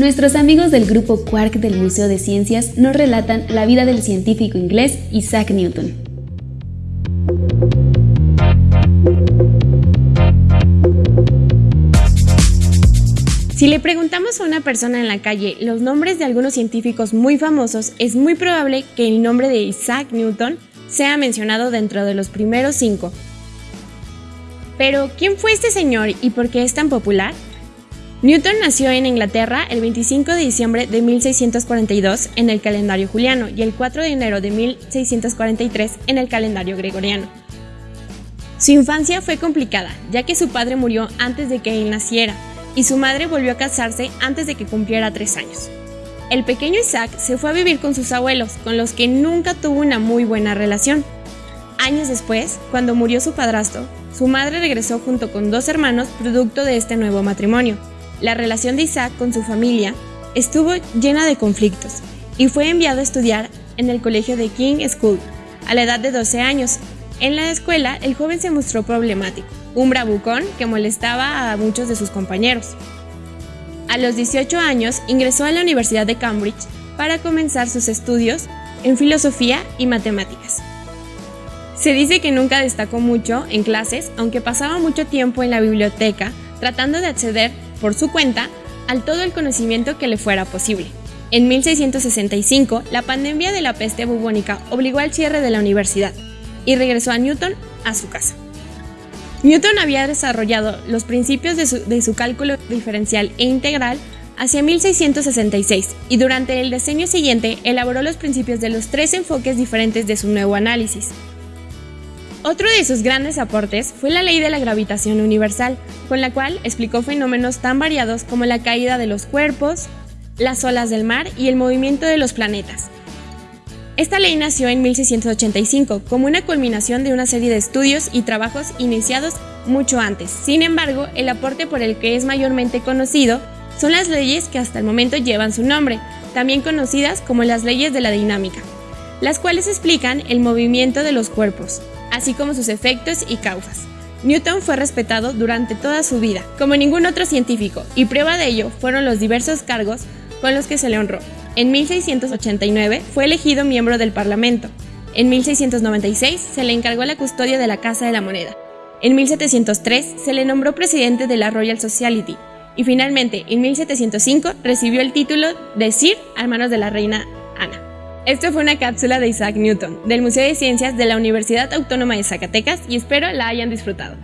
nuestros amigos del grupo Quark del Museo de Ciencias nos relatan la vida del científico inglés Isaac Newton. Si le preguntamos a una persona en la calle los nombres de algunos científicos muy famosos, es muy probable que el nombre de Isaac Newton sea mencionado dentro de los primeros cinco. Pero, ¿quién fue este señor y por qué es tan popular? Newton nació en Inglaterra el 25 de diciembre de 1642 en el calendario juliano y el 4 de enero de 1643 en el calendario gregoriano. Su infancia fue complicada, ya que su padre murió antes de que él naciera, y su madre volvió a casarse antes de que cumpliera tres años. El pequeño Isaac se fue a vivir con sus abuelos, con los que nunca tuvo una muy buena relación. Años después, cuando murió su padrastro, su madre regresó junto con dos hermanos producto de este nuevo matrimonio. La relación de Isaac con su familia estuvo llena de conflictos y fue enviado a estudiar en el colegio de King School a la edad de 12 años. En la escuela, el joven se mostró problemático un bravucón que molestaba a muchos de sus compañeros. A los 18 años ingresó a la Universidad de Cambridge para comenzar sus estudios en filosofía y matemáticas. Se dice que nunca destacó mucho en clases, aunque pasaba mucho tiempo en la biblioteca tratando de acceder por su cuenta al todo el conocimiento que le fuera posible. En 1665, la pandemia de la peste bubónica obligó al cierre de la universidad y regresó a Newton a su casa. Newton había desarrollado los principios de su, cálculo diferencial e integral hacia 1666 y durante el decenio siguiente elaboró los principios de los tres enfoques diferentes de su nuevo análisis. Otro de sus grandes aportes fue la ley de la gravitación universal, con la cual explicó fenómenos tan variados como la caída de los cuerpos, las olas del mar y el movimiento de los planetas. Esta ley nació en 1685 como una culminación de una serie de estudios y trabajos iniciados mucho antes. Sin embargo, el aporte por el que es mayormente conocido son las leyes que hasta el momento llevan su nombre, también conocidas como las leyes de la dinámica, las cuales explican el movimiento de los cuerpos, así como sus efectos y causas. Newton fue respetado durante toda su vida, como ningún otro científico, y prueba de ello fueron los diversos cargos con los que se le honró. En 1689 fue elegido miembro del Parlamento. En 1696 se le encargó la custodia de la Casa de la Moneda. En 1703 se le nombró presidente de la Royal Society. Y finalmente, en 1705 recibió el título de Sir a manos de la reina. Esto fue una cápsula de Isaac Newton, del Museo de Ciencias de la Universidad Autónoma de Zacatecas, y espero la hayan disfrutado.